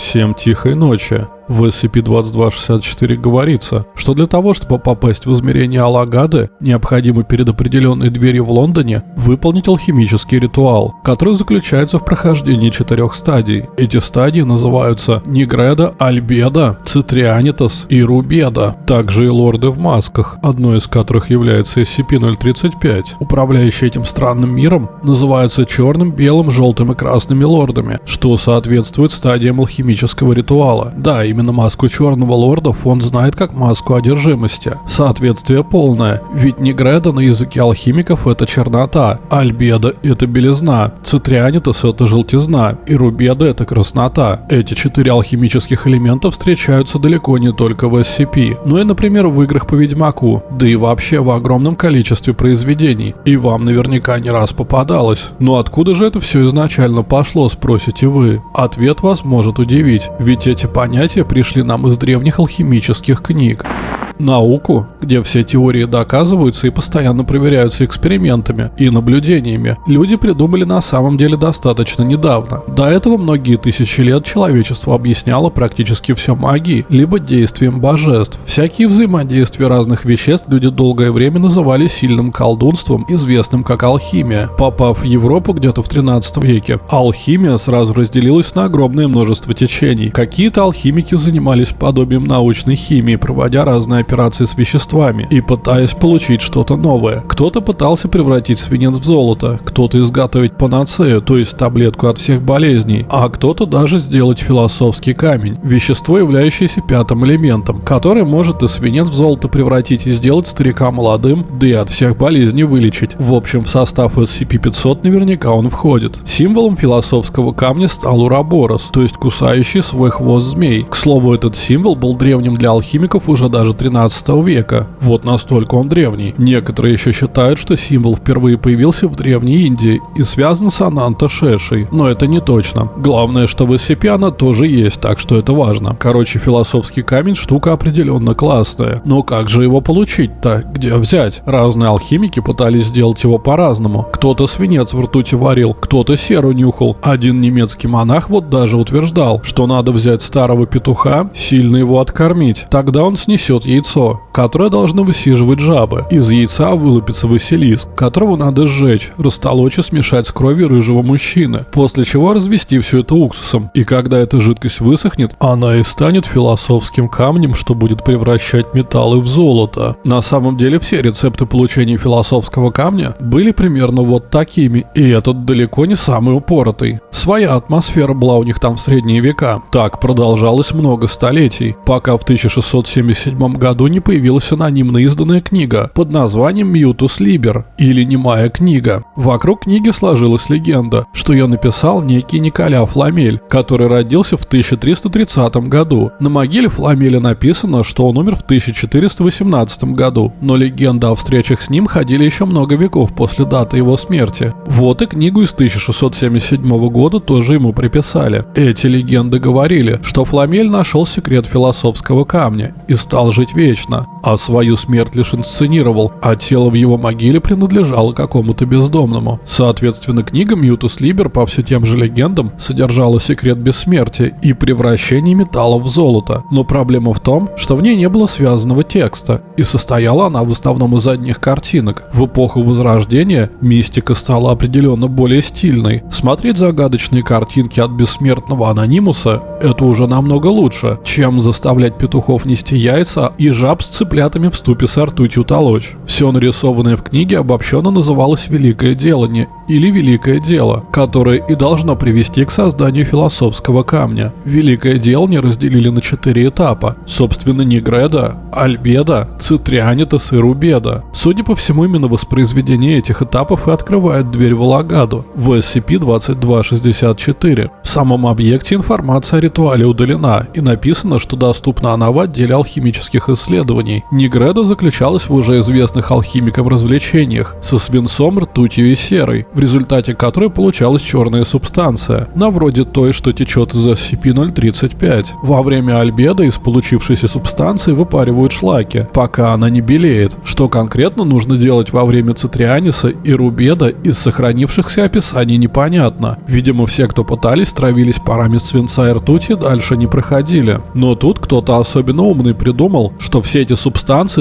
Peace. Всем тихой ночи. В SCP-2264 говорится, что для того, чтобы попасть в измерение Алагады, необходимо перед определенной дверью в Лондоне выполнить алхимический ритуал, который заключается в прохождении четырех стадий. Эти стадии называются Нигреда, Альбеда, Цитрианитас и Рубеда. Также и лорды в масках, одной из которых является SCP-035. Управляющие этим странным миром называются черным, белым, желтым и красными лордами, что соответствует стадиям алхимического ритуала. Да, именно маску Черного Лорда фонд знает как маску одержимости. Соответствие полное, ведь Негреда на языке алхимиков это чернота, Альбеда это белизна, Цитрианитас это желтизна и Рубеда это краснота. Эти четыре алхимических элемента встречаются далеко не только в SCP, но и, например, в играх по Ведьмаку, да и вообще в огромном количестве произведений. И вам наверняка не раз попадалось. Но откуда же это все изначально пошло, спросите вы? Ответ вас может удивить, ведь эти понятия пришли нам из древних алхимических книг науку, где все теории доказываются и постоянно проверяются экспериментами и наблюдениями, люди придумали на самом деле достаточно недавно. До этого многие тысячи лет человечество объясняло практически все магией, либо действием божеств. Всякие взаимодействия разных веществ люди долгое время называли сильным колдунством, известным как алхимия. Попав в Европу где-то в 13 веке, алхимия сразу разделилась на огромное множество течений. Какие-то алхимики занимались подобием научной химии, проводя разные операции с веществами и пытаясь получить что-то новое. Кто-то пытался превратить свинец в золото, кто-то изготовить панацею, то есть таблетку от всех болезней, а кто-то даже сделать философский камень, вещество, являющееся пятым элементом, который может и свинец в золото превратить и сделать старика молодым, да и от всех болезней вылечить. В общем, в состав SCP-500 наверняка он входит. Символом философского камня стал Ураборос, то есть кусающий свой хвост змей. К слову, этот символ был древним для алхимиков уже даже 13 13 века. Вот настолько он древний. Некоторые еще считают, что символ впервые появился в Древней Индии и связан с Ананта Шешей, но это не точно. Главное, что в она тоже есть, так что это важно. Короче, философский камень штука определенно классная. Но как же его получить-то? Где взять? Разные алхимики пытались сделать его по-разному. Кто-то свинец в ртути варил, кто-то серу нюхал. Один немецкий монах вот даже утверждал, что надо взять старого петуха, сильно его откормить. Тогда он снесет яйцо которое должны высиживать жабы. Из яйца вылупится Василиск, которого надо сжечь, растолочь и смешать с кровью рыжего мужчины, после чего развести все это уксусом. И когда эта жидкость высохнет, она и станет философским камнем, что будет превращать металлы в золото. На самом деле все рецепты получения философского камня были примерно вот такими, и этот далеко не самый упоротый. Своя атмосфера была у них там в средние века. Так продолжалось много столетий, пока в 1677 году не появилась анонимно изданная книга под названием «Мьютус Либер» или «Немая книга». Вокруг книги сложилась легенда, что ее написал некий Николя Фламель, который родился в 1330 году. На могиле Фламеля написано, что он умер в 1418 году, но легенда о встречах с ним ходили еще много веков после даты его смерти. Вот и книгу из 1677 года тоже ему приписали. Эти легенды говорили, что Фламель нашел секрет философского камня и стал жить вечно а свою смерть лишь инсценировал, а тело в его могиле принадлежало какому-то бездомному. Соответственно, книга Мьютус Либер по все тем же легендам содержала секрет бессмертия и превращение металла в золото. Но проблема в том, что в ней не было связанного текста, и состояла она в основном из одних картинок. В эпоху Возрождения мистика стала определенно более стильной. Смотреть загадочные картинки от бессмертного анонимуса – это уже намного лучше, чем заставлять петухов нести яйца и жаб с цыплятами в ступе с ртутью толочь. Все нарисованное в книге обобщенно называлось «Великое делание» или «Великое дело», которое и должно привести к созданию философского камня. Великое делание разделили на четыре этапа. Собственно, Негреда, Альбеда, Цитрианитас и Рубеда. Судя по всему, именно воспроизведение этих этапов и открывает дверь в Алагаду в SCP-2264. В самом объекте информация о ритуале удалена и написано, что доступна она в отделе алхимических исследований исследований. Негреда заключалась в уже известных алхимикам развлечениях со свинцом, ртутью и серой, в результате которой получалась черная субстанция, на вроде той, что течет из SCP-035. Во время альбеда из получившейся субстанции выпаривают шлаки, пока она не белеет. Что конкретно нужно делать во время цитрианиса и рубеда из сохранившихся описаний непонятно. Видимо, все, кто пытались, травились парами свинца и ртути дальше не проходили. Но тут кто-то особенно умный придумал, что все эти субстанции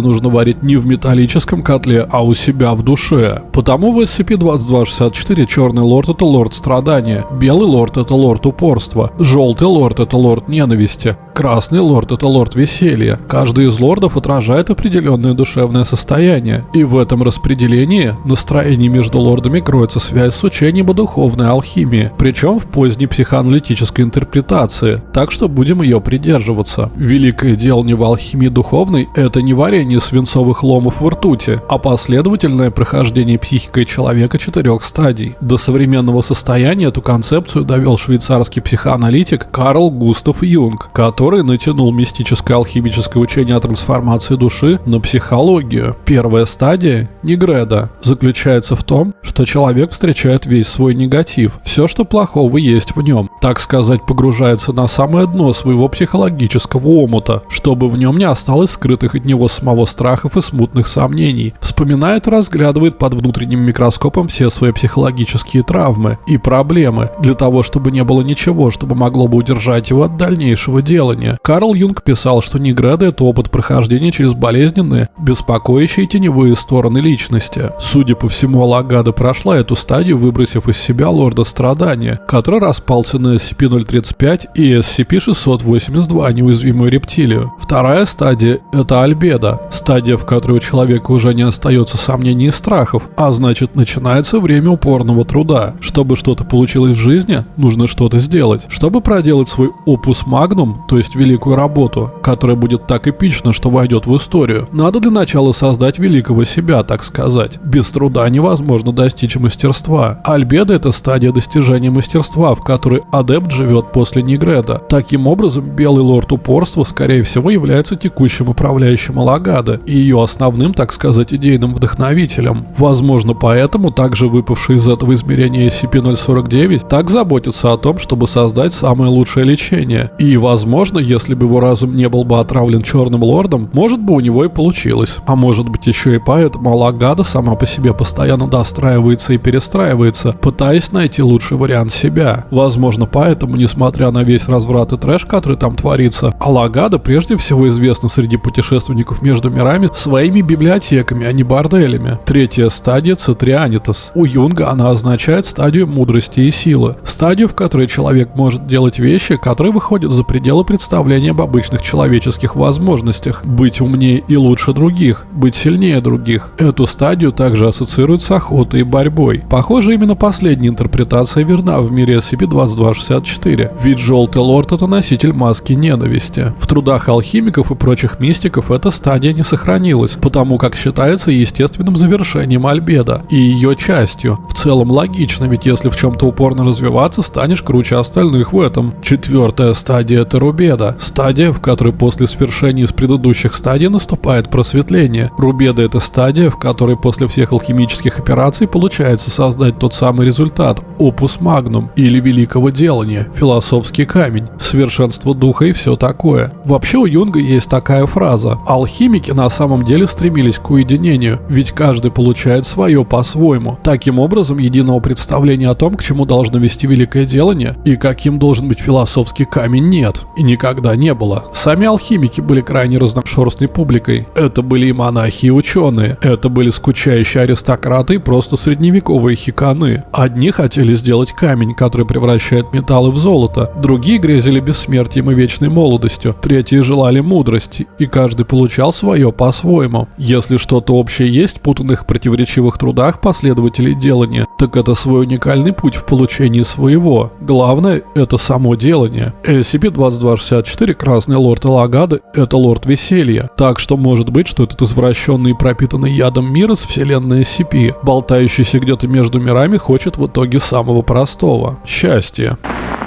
нужно варить не в металлическом котле, а у себя в душе. Потому в SCP-2264 черный лорд это лорд страдания, белый лорд это лорд упорства, желтый лорд это лорд ненависти, красный лорд это лорд веселья. Каждый из лордов отражает определенное душевное состояние. И в этом распределении настроений между лордами кроется связь с учением о духовной алхимии, причем в поздней психоаналитической интерпретации, так что будем ее придерживаться. Великое дело не в алхимии духовной – это не варение свинцовых ломов в ртути, а последовательное прохождение психикой человека четырех стадий. До современного состояния эту концепцию довел швейцарский психоаналитик Карл Густав Юнг, который натянул мистическое алхимическое учение о трансформации души на психологию. Первая стадия – Негреда – заключается в том, что человек встречает весь свой негатив, все, что плохого есть в нем, так сказать, погружается на самое дно своего психологического омута, чтобы в нем не осталось скрытых от него самого страхов и смутных сомнений. Вспоминает разглядывает под внутренним микроскопом все свои психологические травмы и проблемы, для того, чтобы не было ничего, чтобы могло бы удержать его от дальнейшего делания. Карл Юнг писал, что Негреда – это опыт прохождения через болезненные, беспокоящие теневые стороны личности. Судя по всему, Алагада прошла эту стадию, выбросив из себя лорда страдания, который распался на SCP-035 и SCP-682 неуязвимую рептилию. Вторая стадия – это альбеда, стадия, в которой у человека уже не остается сомнений и страхов, а значит начинается время упорного труда. Чтобы что-то получилось в жизни, нужно что-то сделать. Чтобы проделать свой опус магнум, то есть великую работу, которая будет так эпична, что войдет в историю, надо для начала создать великого себя, так сказать. Без труда невозможно достичь мастерства. Альбеда – это стадия достижения мастерства, в которой адепт живет после Нигреда. Таким образом, Белый Лорд Упорства, скорее всего, является текущим управляющим Алагады и ее основным, так сказать, идейным вдохновителем. Возможно, поэтому также выпавший из этого измерения SCP-049 так заботится о том, чтобы создать самое лучшее лечение. И, возможно, если бы его разум не был бы отравлен Черным Лордом, может бы у него и получилось. А может быть еще и поэтому Алагада сама по себе постоянно достраивается и перестраивается, пытаясь найти лучший вариант себя. Возможно, поэтому, несмотря на весь разврат и трэш, который там творится, Алагада прежде всего известна среди путешественников между мирами своими библиотеками, а не борделями. Третья стадия Цитрианитас. У Юнга она означает стадию мудрости и силы. Стадию, в которой человек может делать вещи, которые выходят за пределы представления об обычных человеческих возможностях. Быть умнее и лучше других, быть сильнее других. Эту стадию также ассоциируют с охотой и борьбой. Похоже, именно последняя интерпретация верна в мире SCP-2264, ведь Желтый Лорд это носитель маски ненависти. В трудах алхимиков и прочих мистиков эта стадия не сохранилась, потому как считается естественным завершением Альбеда и ее частью. Целом логично, ведь если в чем-то упорно развиваться, станешь круче остальных в этом. Четвертая стадия это Рубеда, стадия, в которой после свершения из предыдущих стадий наступает просветление. Рубеда это стадия, в которой после всех алхимических операций получается создать тот самый результат – опус магнум или великого делания, философский камень, совершенство духа и все такое. Вообще у Юнга есть такая фраза – алхимики на самом деле стремились к уединению, ведь каждый получает свое по-своему. Таким образом, единого представления о том, к чему должно вести великое делание и каким должен быть философский камень нет и никогда не было. Сами алхимики были крайне разношерстной публикой. Это были и монахи, и ученые. Это были скучающие аристократы и просто средневековые хиканы. Одни хотели сделать камень, который превращает металлы в золото. Другие грезили бессмертием и вечной молодостью. Третьи желали мудрости. И каждый получал свое по-своему. Если что-то общее есть в путанных противоречивых трудах последователей делания, так это свой уникальный путь в получении своего. Главное — это само делание. SCP-2264 Красный Лорд Элагады — это Лорд Веселья. Так что может быть, что этот извращенный и пропитанный ядом мир из вселенной SCP, болтающийся где-то между мирами, хочет в итоге самого простого — счастья.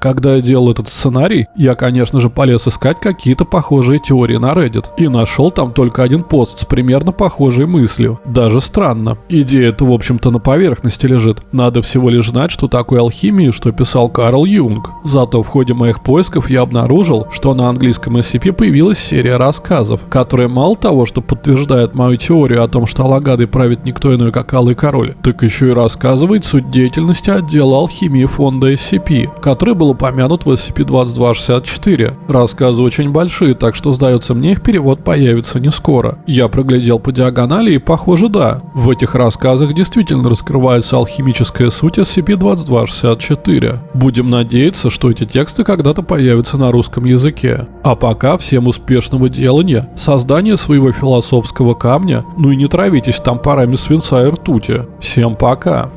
Когда я делал этот сценарий, я, конечно же, полез искать какие-то похожие теории на Reddit. И нашел там только один пост с примерно похожей мыслью. Даже странно. Идея-то, в общем-то, на поверхности лежит. Надо всего лишь знать, что такое алхимия, что писал Карл Юнг. Зато в ходе моих поисков я обнаружил, что на английском SCP появилась серия рассказов, которая мало того, что подтверждает мою теорию о том, что Алагадой правит никто иной, как Алый Король, так еще и рассказывает суть деятельности отдела алхимии фонда SCP, который был был упомянут в SCP-2264. Рассказы очень большие, так что, сдается мне, их перевод появится не скоро. Я проглядел по диагонали и, похоже, да. В этих рассказах действительно раскрывается алхимическая суть SCP-2264. Будем надеяться, что эти тексты когда-то появятся на русском языке. А пока всем успешного делания, создания своего философского камня, ну и не травитесь там парами свинца и ртути. Всем пока!